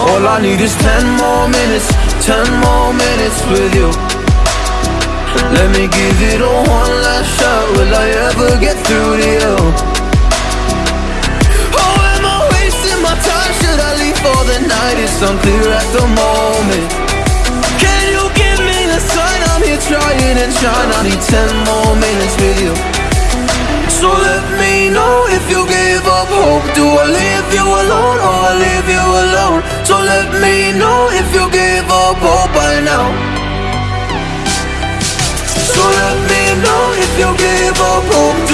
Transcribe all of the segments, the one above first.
All I need is ten more minutes, ten more minutes with you. Let me give it a one last shot. Will I ever get through to you? Oh, am I wasting my time? Should I leave for the night? It's unclear at the moment. Can you give me the sign? I'm here trying and trying. I need ten more minutes with you. So let me know if you gave up hope. Do I leave you So let me know if you gave up hope by now. So let me know if you gave up hope.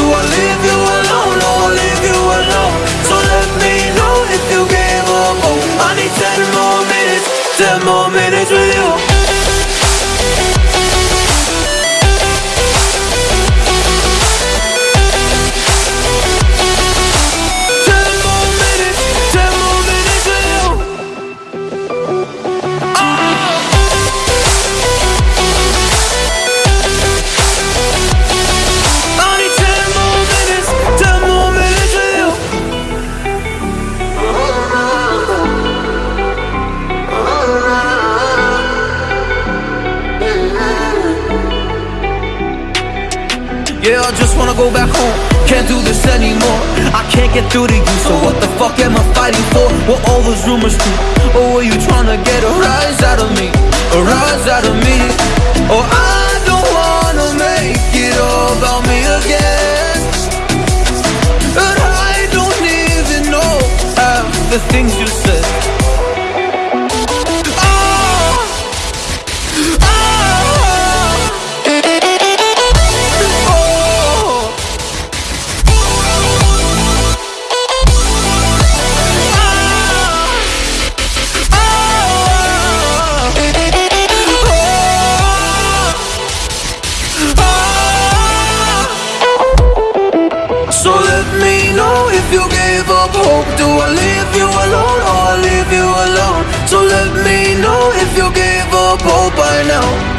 Yeah, I just wanna go back home. Can't do this anymore. I can't get through to you, so what the fuck am I fighting for? What all those rumors do? Or were you trying to get a rise out of me? A rise out of me? Or I don't wanna make it all about me again. And I don't even know half the things you said. If you gave up hope. Do I leave you alone or I leave you alone? So let me know if you gave up hope by now.